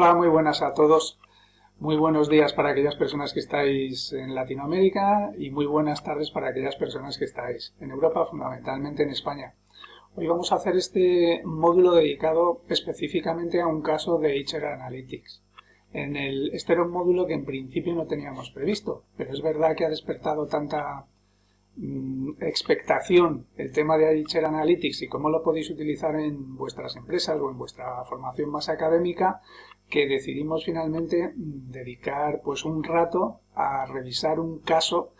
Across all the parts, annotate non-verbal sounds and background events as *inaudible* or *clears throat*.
Hola, muy buenas a todos. Muy buenos días para aquellas personas que estáis en Latinoamérica y muy buenas tardes para aquellas personas que estáis en Europa, fundamentalmente en España. Hoy vamos a hacer este módulo dedicado específicamente a un caso de HR Analytics. Este era un módulo que en principio no teníamos previsto, pero es verdad que ha despertado tanta Mm, expectación el tema de HR Analytics y cómo lo podéis utilizar en vuestras empresas o en vuestra formación más académica que decidimos finalmente mm, dedicar pues un rato a revisar un caso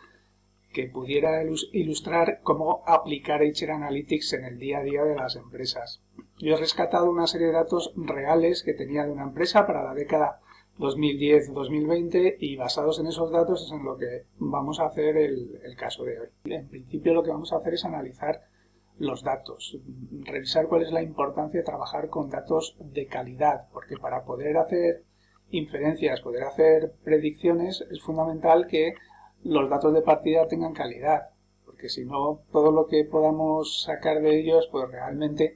que pudiera ilustrar cómo aplicar HR Analytics en el día a día de las empresas. Yo he rescatado una serie de datos reales que tenía de una empresa para la década 2010-2020 y basados en esos datos es en lo que vamos a hacer el, caso de hoy. En principio lo que vamos a hacer es analizar los datos, revisar cuál es la importancia de trabajar con datos de calidad, porque para poder hacer inferencias, poder hacer predicciones, es fundamental que los datos de partida tengan calidad, porque si no, todo lo que podamos sacar de ellos, pues realmente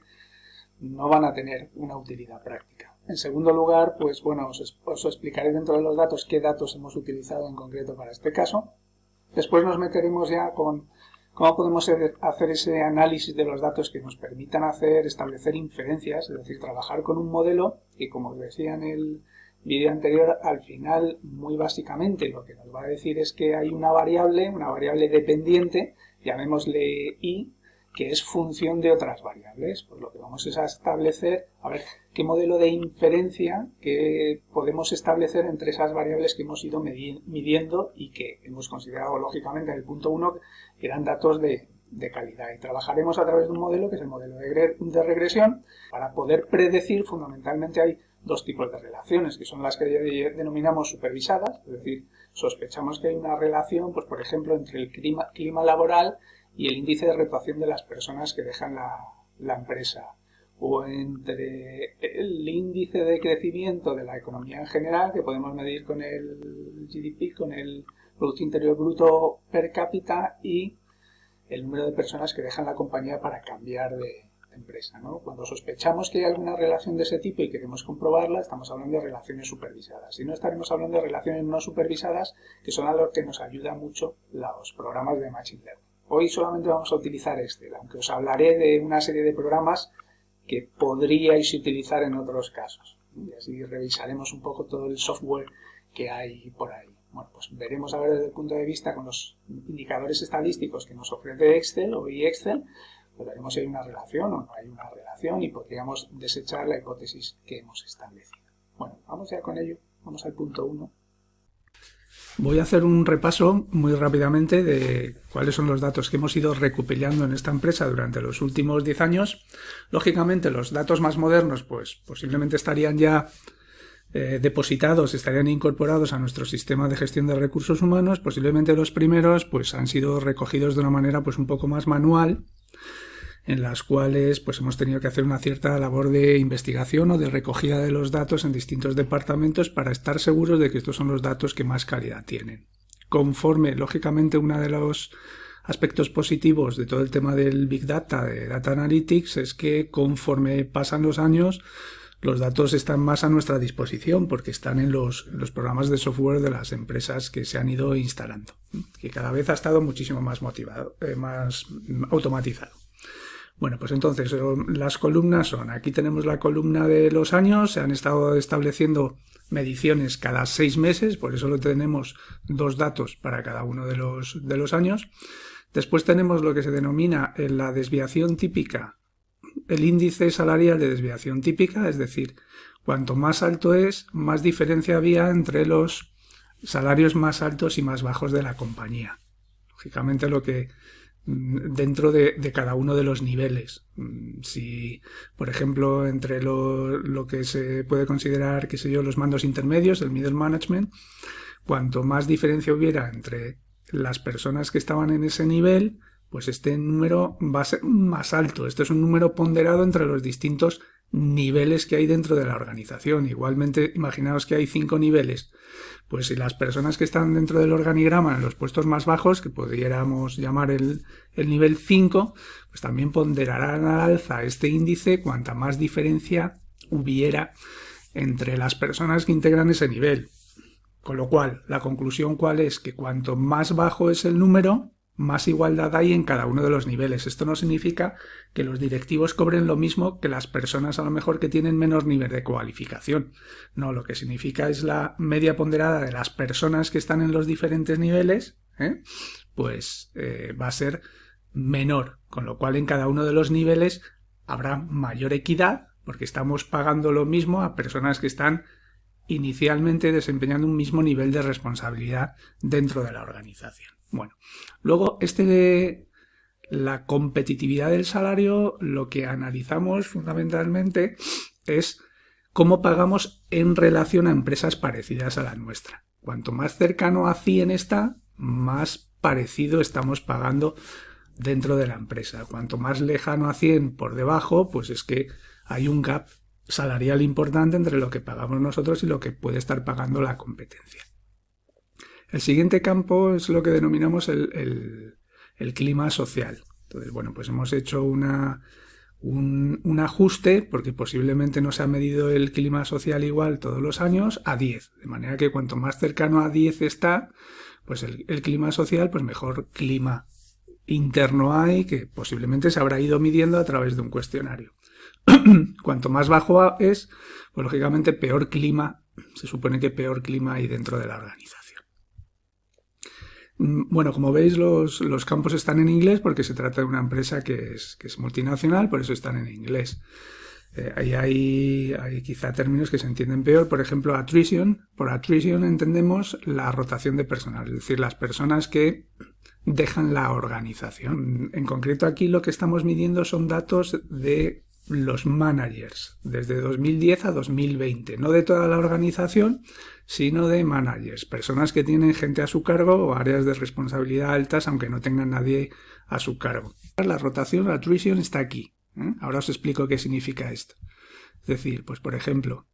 no van a tener una utilidad práctica. En segundo lugar, pues bueno, os, explicaré dentro de los datos qué datos hemos utilizado en concreto para este caso. Después nos meteremos ya con cómo podemos hacer ese análisis de los datos que nos permitan hacer, establecer inferencias, es decir, trabajar con un modelo que, como os decía en el vídeo anterior, al final, muy básicamente, lo que nos va a decir es que hay una variable, una variable dependiente, llamémosle i, que es función de otras variables. Pues lo que vamos es a establecer, a ver, qué modelo de inferencia que podemos establecer entre esas variables que hemos ido midiendo y que hemos considerado lógicamente en el punto 1 que eran datos de, calidad. Y trabajaremos a través de un modelo que es el modelo de, de regresión para poder predecir, fundamentalmente hay dos tipos de relaciones, que son las que denominamos supervisadas, es decir, sospechamos que hay una relación, pues por ejemplo, entre el clima, clima laboral y el índice de rotación de las personas que dejan la, empresa o entre el índice de crecimiento de la economía en general que podemos medir con el GDP, con el Producto Interior Bruto per cápita y el número de personas que dejan la compañía para cambiar de, empresa. Cuando sospechamos que hay alguna relación de ese tipo y queremos comprobarla, estamos hablando de relaciones supervisadas. Si no, estaremos hablando de relaciones no supervisadas, que son a lo que nos ayuda mucho los programas de Machine Learning. Hoy solamente vamos a utilizar Excel, aunque os hablaré de una serie de programas que podríais utilizar en otros casos. Y así revisaremos un poco todo el software que hay por ahí. Bueno, pues veremos a ver desde el punto de vista con los indicadores estadísticos que nos ofrece Excel o Excel, pues veremos si hay una relación o no hay una relación y podríamos desechar la hipótesis que hemos establecido. Bueno, vamos ya con ello. Vamos al punto 1. Voy a hacer un repaso muy rápidamente de cuáles son los datos que hemos ido recopilando en esta empresa durante los últimos 10 años. Lógicamente, los datos más modernos, pues posiblemente estarían ya eh, depositados, estarían incorporados a nuestro sistema de gestión de recursos humanos. Posiblemente los primeros, pues han sido recogidos de una manera, pues un poco más manual en las cuales pues hemos tenido que hacer una cierta labor de investigación o de recogida de los datos en distintos departamentos para estar seguros de que estos son los datos que más calidad tienen. Conforme, lógicamente, uno de los aspectos positivos de todo el tema del Big Data, de Data Analytics, es que conforme pasan los años, los datos están más a nuestra disposición porque están en los, programas de software de las empresas que se han ido instalando, que cada vez ha estado muchísimo más motivado, eh, más automatizado. Bueno, pues entonces las columnas son, aquí tenemos la columna de los años, se han estado estableciendo mediciones cada seis meses, por eso lo tenemos dos datos para cada uno de los, de los años. Después tenemos lo que se denomina la desviación típica, el índice salarial de desviación típica, es decir, cuanto más alto es, más diferencia había entre los salarios más altos y más bajos de la compañía. Lógicamente lo que dentro de, cada uno de los niveles. Mm, si, por ejemplo, entre lo, lo, que se puede considerar, qué sé yo, los mandos intermedios, el middle management, cuanto más diferencia hubiera entre las personas que estaban en ese nivel, pues este número va a ser más alto. Este es un número ponderado entre los distintos niveles que hay dentro de la organización. Igualmente, imaginaos que hay cinco niveles. Pues si las personas que están dentro del organigrama en los puestos más bajos, que pudiéramos llamar el, el nivel 5, pues también ponderarán al alza este índice cuanta más diferencia hubiera entre las personas que integran ese nivel. Con lo cual, la conclusión cuál es que cuanto más bajo es el número, más igualdad hay en cada uno de los niveles. Esto no significa que los directivos cobren lo mismo que las personas a lo mejor que tienen menos nivel de cualificación. No, lo que significa es la media ponderada de las personas que están en los diferentes niveles, ¿eh? pues eh, va a ser menor, con lo cual en cada uno de los niveles habrá mayor equidad porque estamos pagando lo mismo a personas que están inicialmente desempeñando un mismo nivel de responsabilidad dentro de la organización. Bueno, luego este de la competitividad del salario, lo que analizamos fundamentalmente es cómo pagamos en relación a empresas parecidas a la nuestra. Cuanto más cercano a 100 está, más parecido estamos pagando dentro de la empresa. Cuanto más lejano a 100 por debajo, pues es que hay un gap salarial importante entre lo que pagamos nosotros y lo que puede estar pagando la competencia. El siguiente campo es lo que denominamos el, clima social. Entonces, bueno, pues hemos hecho un, ajuste, porque posiblemente no se ha medido el clima social igual todos los años, a 10. De manera que cuanto más cercano a 10 está, pues el, el clima social, pues mejor clima interno hay, que posiblemente se habrá ido midiendo a través de un cuestionario. *clears throat* Cuanto más bajo es, pues lógicamente peor clima, se supone que peor clima hay dentro de la organización. Mm, bueno, como veis, los, campos están en inglés porque se trata de una empresa que es, que es multinacional, por eso están en inglés. Eh, ahí hay, hay, quizá términos que se entienden peor, por ejemplo, attrition. Por attrition entendemos la rotación de personal, es decir, las personas que dejan la organización. En concreto aquí lo que estamos midiendo son datos de los managers desde 2010 a 2020, no de toda la organización, sino de managers, personas que tienen gente a su cargo o áreas de responsabilidad altas aunque no tengan nadie a su cargo. La rotación, la attrition está aquí. ¿eh? Ahora os explico qué significa esto. Es decir, pues por ejemplo,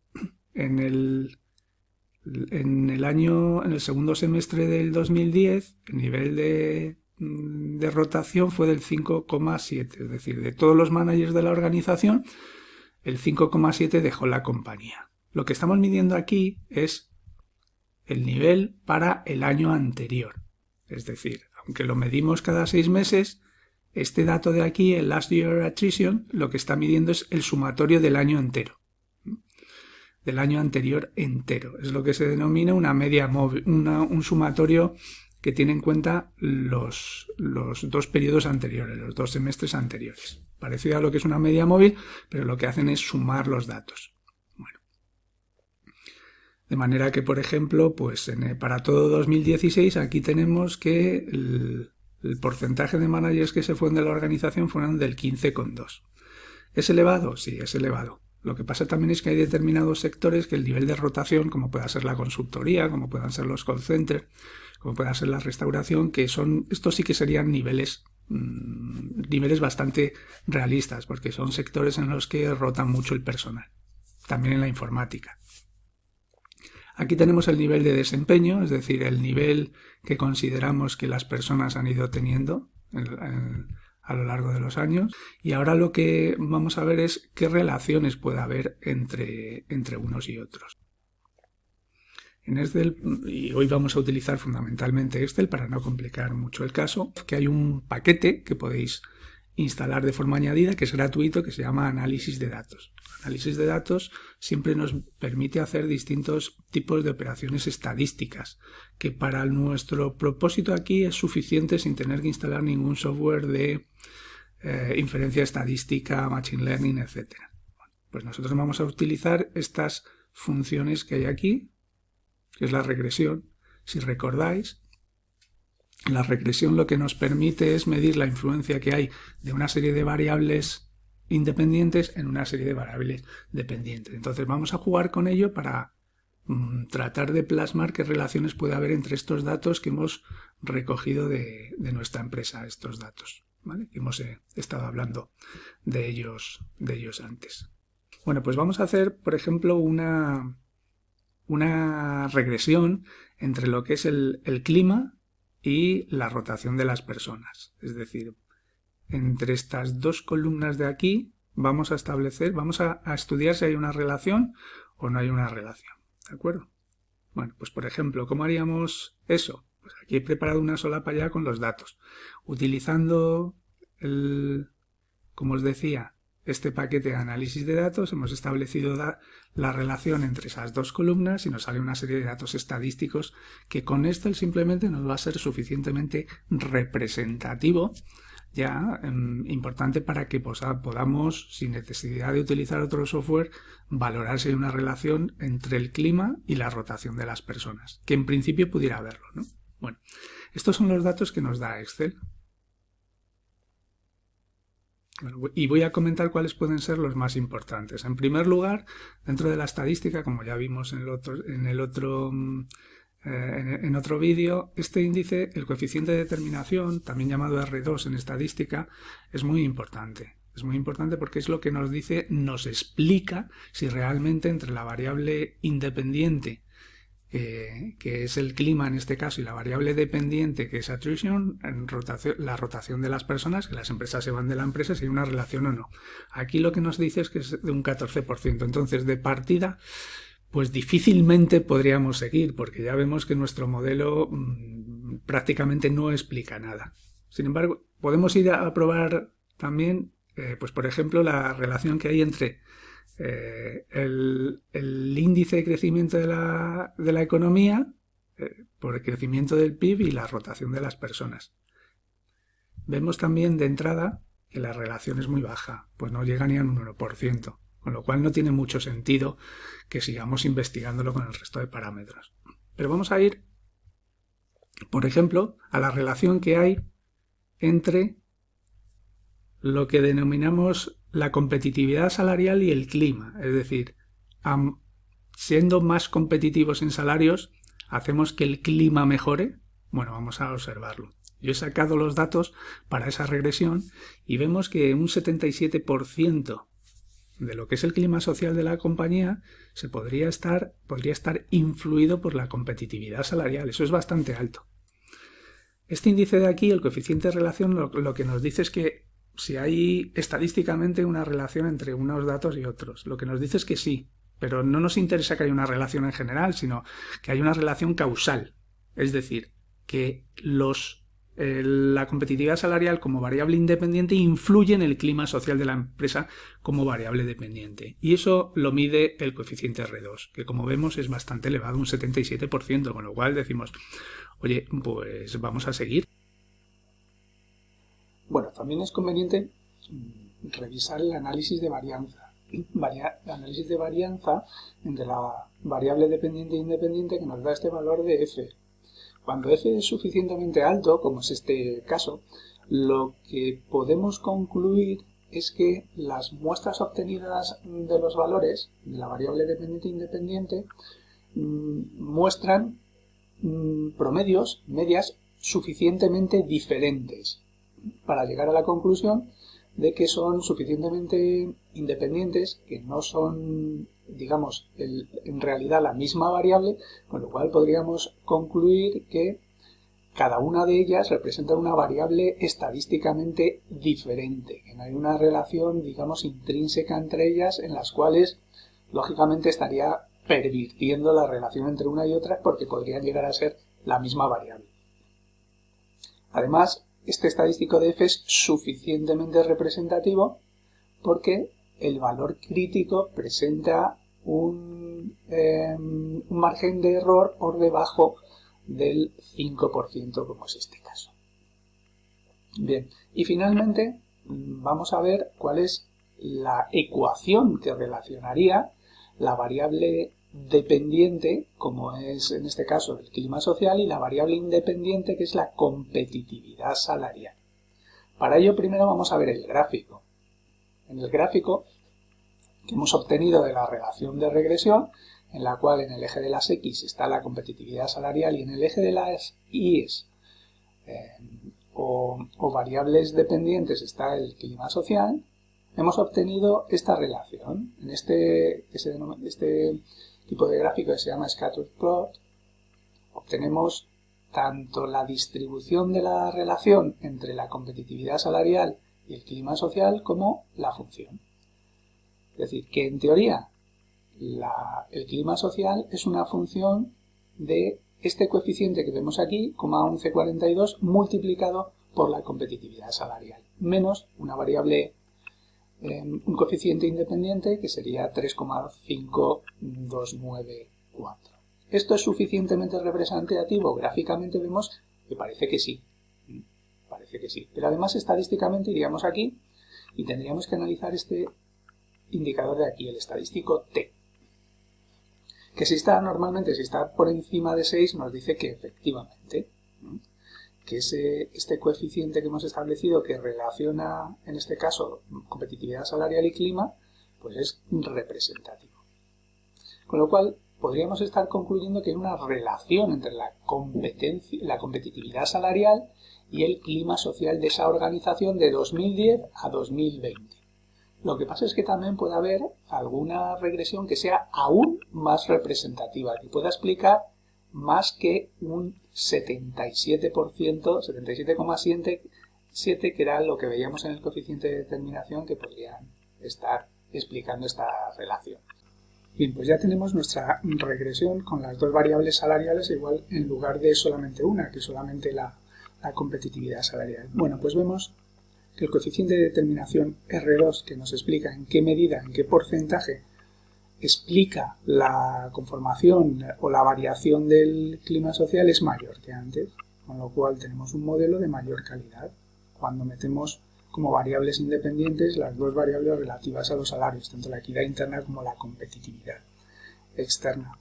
en el, en el año, en el segundo semestre del 2010, el nivel de de rotación fue del 5,7, es decir, de todos los managers de la organización, el 5,7 dejó la compañía. Lo que estamos midiendo aquí es el nivel para el año anterior. Es decir, aunque lo medimos cada seis meses, este dato de aquí, el last year attrition, lo que está midiendo es el sumatorio del año entero. Del año anterior entero. Es lo que se denomina una media móvil, un sumatorio que tiene en cuenta los, los dos periodos anteriores, los dos semestres anteriores. Parecido a lo que es una media móvil, pero lo que hacen es sumar los datos. Bueno. De manera que, por ejemplo, pues para todo 2016 aquí tenemos que el, el porcentaje de managers que se fueron de la organización fueron del 15,2. ¿Es elevado? Sí, es elevado. Lo que pasa también es que hay determinados sectores que el nivel de rotación, como pueda ser la consultoría, como puedan ser los call centers, como pueda ser la restauración, que son, estos sí que serían niveles, mm, niveles bastante realistas, porque son sectores en los que rotan mucho el personal, también en la informática. Aquí tenemos el nivel de desempeño, es decir, el nivel que consideramos que las personas han ido teniendo a lo largo de los años. Y ahora lo que vamos a ver es qué relaciones puede haber entre, entre unos y otros. En Excel, y hoy vamos a utilizar fundamentalmente Excel para no complicar mucho el caso, que hay un paquete que podéis instalar de forma añadida que es gratuito que se llama análisis de datos. Análisis de datos siempre nos permite hacer distintos tipos de operaciones estadísticas que para nuestro propósito aquí es suficiente sin tener que instalar ningún software de eh, inferencia estadística, machine learning, etc. pues nosotros vamos a utilizar estas funciones que hay aquí que es la regresión. Si recordáis, la regresión lo que nos permite es medir la influencia que hay de una serie de variables independientes en una serie de variables dependientes. Entonces vamos a jugar con ello para mm, tratar de plasmar qué relaciones puede haber entre estos datos que hemos recogido de, nuestra empresa, estos datos, ¿vale? hemos eh, estado hablando de ellos, de ellos antes. Bueno, pues vamos a hacer, por ejemplo, una, una regresión entre lo que es el, clima y la rotación de las personas. Es decir, entre estas dos columnas de aquí vamos a establecer, vamos a, estudiar si hay una relación o no hay una relación. ¿De acuerdo? Bueno, pues por ejemplo, ¿cómo haríamos eso? Pues aquí he preparado una solapa ya con los datos. Utilizando el, como os decía, este paquete de análisis de datos, hemos establecido la relación entre esas dos columnas y nos sale una serie de datos estadísticos que con Excel simplemente nos va a ser suficientemente representativo ya em, importante para que podamos, sin necesidad de utilizar otro software, valorar si hay una relación entre el clima y la rotación de las personas, que en principio pudiera haberlo. ¿no? Bueno, estos son los datos que nos da Excel y voy a comentar cuáles pueden ser los más importantes. En primer lugar, dentro de la estadística, como ya vimos en el otro, en el otro, mm, eh, en otro vídeo, este índice, el coeficiente de determinación, también llamado R2 en estadística, es muy importante. Es muy importante porque es lo que nos dice, nos explica si realmente entre la variable independiente que es el clima en este caso, y la variable dependiente, que es attrition, la rotación de las personas, que las empresas se van de la empresa, si hay una relación o no. Aquí lo que nos dice es que es de un 14%. Entonces, de partida, pues difícilmente podríamos seguir, porque ya vemos que nuestro modelo mm, prácticamente no explica nada. Sin embargo, podemos ir a probar también, eh, pues por ejemplo, la relación que hay entre eh, el, índice de crecimiento de la, economía eh, por el crecimiento del PIB y la rotación de las personas. Vemos también de entrada que la relación es muy baja, pues no llega ni a un 1%, con lo cual no tiene mucho sentido que sigamos investigándolo con el resto de parámetros. Pero vamos a ir, por ejemplo, a la relación que hay entre lo que denominamos la competitividad salarial y el clima. Es decir, siendo más competitivos en salarios, ¿hacemos que el clima mejore? Bueno, vamos a observarlo. Yo he sacado los datos para esa regresión y vemos que un 77% de lo que es el clima social de la compañía se podría estar, podría estar influido por la competitividad salarial. Eso es bastante alto. Este índice de aquí, el coeficiente de relación, lo que nos dice es que si hay estadísticamente una relación entre unos datos y otros. Lo que nos dice es que sí, pero no nos interesa que haya una relación en general, sino que hay una relación causal. Es decir, que los, eh, la competitividad salarial como variable independiente influye en el clima social de la empresa como variable dependiente. Y eso lo mide el coeficiente R2, que como vemos es bastante elevado, un 77%, con lo cual decimos, oye, pues vamos a seguir. Bueno, también es conveniente mm, revisar el análisis de varianza. *clears throat* el análisis de varianza entre la variable dependiente e independiente que nos da este valor de f. Cuando f es suficientemente alto, como es este caso, lo que podemos concluir es que las muestras obtenidas de los valores de la variable dependiente e independiente mm, muestran mm, promedios, medias, suficientemente diferentes para llegar a la conclusión de que son suficientemente independientes, que no son, digamos, en realidad la misma variable, con lo cual podríamos concluir que cada una de ellas representa una variable estadísticamente diferente, que no hay una relación, digamos, intrínseca entre ellas en las cuales, lógicamente, estaría pervirtiendo la relación entre una y otra porque podrían llegar a ser la misma variable. Además, este estadístico de f es suficientemente representativo porque el valor crítico presenta un, em, margen de error por debajo del 5% como es este caso. Bien, y finalmente vamos a ver cuál es la ecuación que relacionaría la variable dependiente, como es en este caso el clima social, y la variable independiente, que es la competitividad salarial. Para ello primero vamos a ver el gráfico. En el gráfico que hemos obtenido de la relación de regresión, en la cual en el eje de las X está la competitividad salarial y en el eje de las Y eh, o, variables dependientes está el clima social, hemos obtenido esta relación. En este, este tipo de gráfico que se llama scatter plot, obtenemos tanto la distribución de la relación entre la competitividad salarial y el clima social como la función. Es decir, que en teoría el clima social es una función de este coeficiente que vemos aquí, 1142, multiplicado por la competitividad salarial, menos una variable, un coeficiente independiente que sería 3,5294. ¿Esto es suficientemente representativo? Gráficamente vemos que parece que sí. Parece que sí. Pero además estadísticamente iríamos aquí y tendríamos que analizar este indicador de aquí, el estadístico T. Que si está normalmente, si está por encima de 6, nos dice que efectivamente, que ese, este coeficiente que hemos establecido que relaciona, en este caso, competitividad salarial y clima, pues es representativo. Con lo cual, podríamos estar concluyendo que hay una relación entre la, competencia, la competitividad salarial y el clima social de esa organización de 2010 a 2020. Lo que pasa es que también puede haber alguna regresión que sea aún más representativa, que pueda explicar más que un 77%, 77,7 que era lo que veíamos en el coeficiente de determinación que podrían estar explicando esta relación. Bien, pues ya tenemos nuestra regresión con las dos variables salariales igual en lugar de solamente una, que solamente la, la competitividad salarial. Bueno, pues vemos que el coeficiente de determinación R2, que nos explica en qué medida, en qué porcentaje explica la conformación o la variación del clima social es mayor que antes, con lo cual tenemos un modelo de mayor calidad. Cuando metemos como variables independientes las dos variables relativas a los salarios, tanto la equidad interna como la competitividad externa,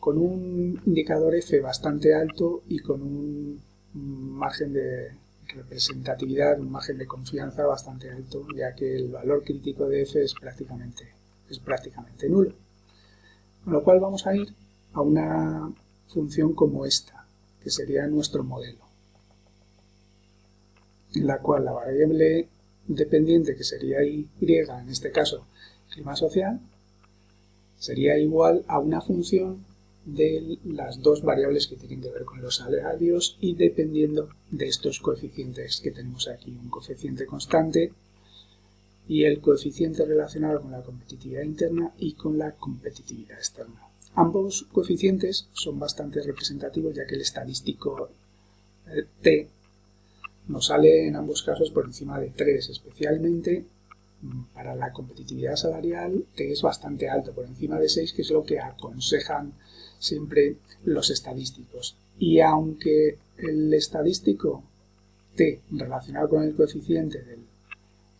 con un indicador F bastante alto y con un margen de representatividad, un margen de confianza bastante alto, ya que el valor crítico de F es prácticamente, es prácticamente nulo. Con lo cual vamos a ir a una función como esta, que sería nuestro modelo en la cual la variable dependiente, que sería y, en este caso clima social, sería igual a una función de las dos variables que tienen que ver con los salarios y dependiendo de estos coeficientes que tenemos aquí, un coeficiente constante y el coeficiente relacionado con la competitividad interna y con la competitividad externa. Ambos coeficientes son bastante representativos ya que el estadístico eh, T nos sale en ambos casos por encima de 3, especialmente mm, para la competitividad salarial T es bastante alto, por encima de 6, que es lo que aconsejan siempre los estadísticos. Y aunque el estadístico T relacionado con el coeficiente de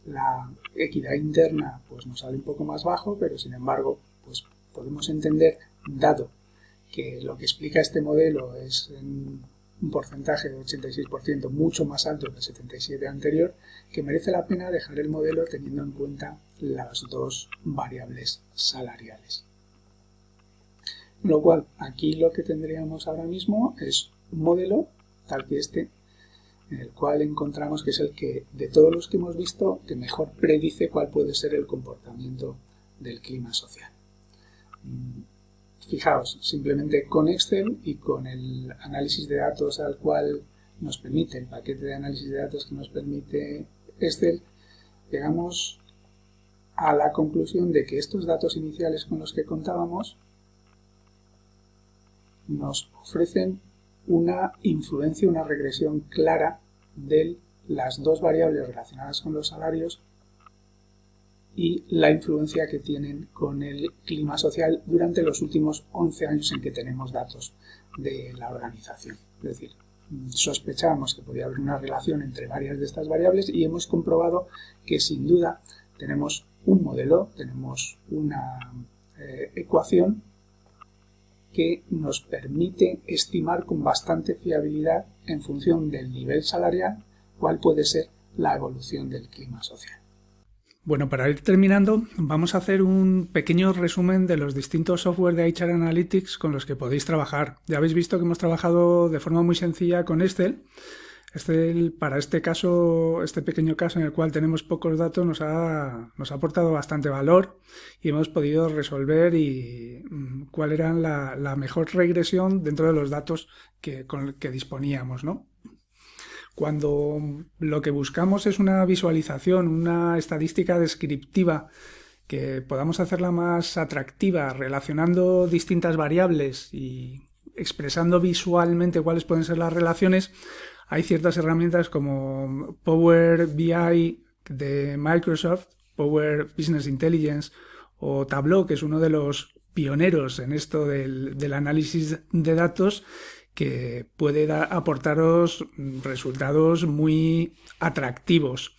la equidad interna pues nos sale un poco más bajo, pero sin embargo pues podemos entender, dado que lo que explica este modelo es un porcentaje de 86% mucho más alto que el 77 anterior, que merece la pena dejar el modelo teniendo en cuenta las dos variables salariales. Lo cual, aquí lo que tendríamos ahora mismo es un modelo tal que este, el cual encontramos que es el que, de todos los que hemos visto, que mejor predice cuál puede ser el comportamiento del clima social. Fijaos, simplemente con Excel y con el análisis de datos al cual nos permite, el paquete de análisis de datos que nos permite Excel, llegamos a la conclusión de que estos datos iniciales con los que contábamos nos ofrecen una influencia, una regresión clara de las dos variables relacionadas con los salarios y la influencia que tienen con el clima social durante los últimos 11 años en que tenemos datos de la organización. Es decir, sospechábamos que podía haber una relación entre varias de estas variables y hemos comprobado que sin duda tenemos un modelo, tenemos una eh, ecuación que nos permite estimar con bastante fiabilidad en función del nivel salarial cuál puede ser la evolución del clima social. Bueno, para ir terminando, vamos a hacer un pequeño resumen de los distintos software de HR Analytics con los que podéis trabajar. Ya habéis visto que hemos trabajado de forma muy sencilla con Excel. Excel, para este caso, este pequeño caso en el cual tenemos pocos datos, nos ha, nos ha aportado bastante valor y hemos podido resolver y, mm, cuál era la, la mejor regresión dentro de los datos que, con que disponíamos, ¿no? Cuando lo que buscamos es una visualización, una estadística descriptiva que podamos hacerla más atractiva relacionando distintas variables y expresando visualmente cuáles pueden ser las relaciones, hay ciertas herramientas como Power BI de Microsoft, Power Business Intelligence o Tableau, que es uno de los pioneros en esto del, análisis de datos, que puede aportaros resultados muy atractivos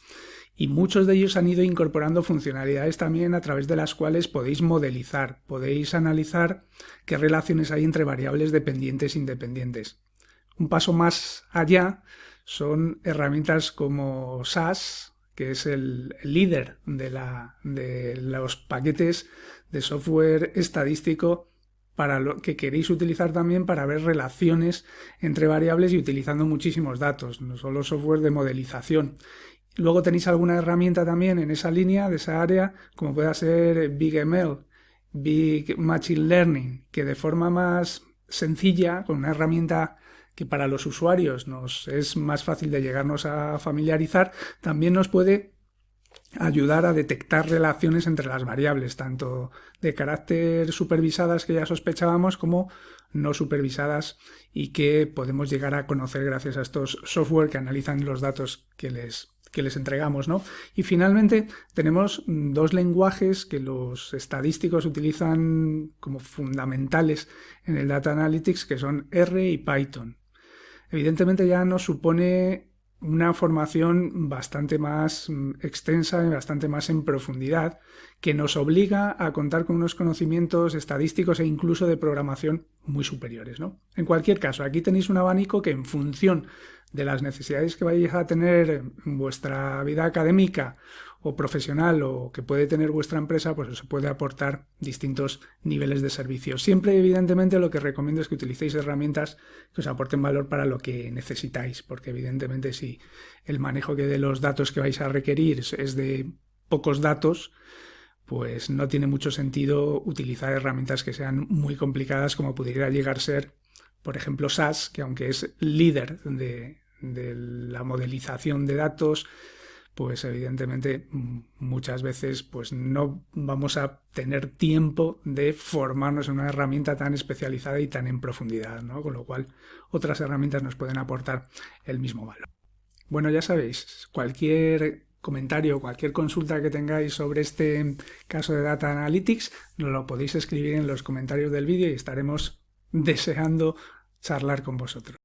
y muchos de ellos han ido incorporando funcionalidades también a través de las cuales podéis modelizar, podéis analizar qué relaciones hay entre variables dependientes e independientes. Un paso más allá son herramientas como SAS, que es el líder de, la, de los paquetes de software estadístico para lo que queréis utilizar también para ver relaciones entre variables y utilizando muchísimos datos, no solo software de modelización. Luego tenéis alguna herramienta también en esa línea, de esa área, como pueda ser BigML, Big Machine Learning, que de forma más sencilla, con una herramienta que para los usuarios nos es más fácil de llegarnos a familiarizar, también nos puede ayudar a detectar relaciones entre las variables, tanto de carácter supervisadas que ya sospechábamos como no supervisadas y que podemos llegar a conocer gracias a estos software que analizan los datos que les que les entregamos, ¿no? Y finalmente tenemos dos lenguajes que los estadísticos utilizan como fundamentales en el Data Analytics, que son R y Python. Evidentemente ya nos supone una formación bastante más mm, extensa y bastante más en profundidad, que nos obliga a contar con unos conocimientos estadísticos e incluso de programación muy superiores. ¿no? En cualquier caso, aquí tenéis un abanico que en función de las necesidades que vais a tener en vuestra vida académica o profesional o que puede tener vuestra empresa, pues os puede aportar distintos niveles de servicio. Siempre, evidentemente, lo que recomiendo es que utilicéis herramientas que os aporten valor para lo que necesitáis, porque evidentemente si el manejo que de los datos que vais a requerir es de pocos datos, pues no tiene mucho sentido utilizar herramientas que sean muy complicadas como pudiera llegar a ser, por ejemplo, SAS, que aunque es líder de, de la modelización de datos, pues evidentemente muchas veces pues no vamos a tener tiempo de formarnos en una herramienta tan especializada y tan en profundidad, ¿no? Con lo cual otras herramientas nos pueden aportar el mismo valor. Bueno, ya sabéis, cualquier comentario, cualquier consulta que tengáis sobre este caso de Data Analytics, lo podéis escribir en los comentarios del vídeo y estaremos deseando charlar con vosotros.